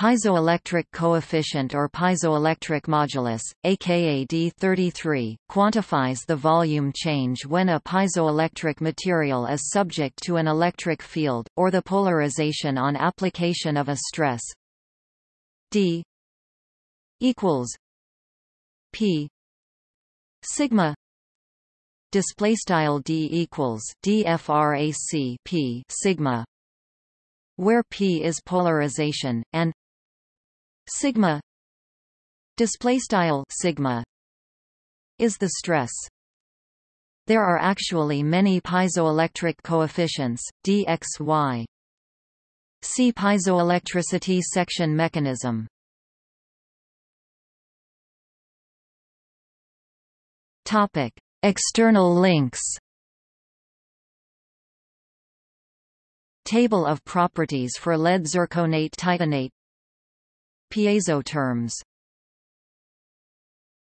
Piezoelectric coefficient or piezoelectric modulus, aka D33, quantifies the volume change when a piezoelectric material is subject to an electric field, or the polarization on application of a stress D equals P sigma display style D equals DFRAC P sigma where P is polarization and sigma. Display style sigma is the stress. There are actually many piezoelectric coefficients dxy see piezoelectricity section mechanism. Topic external links. Table of properties for lead zirconate titanate Piezo terms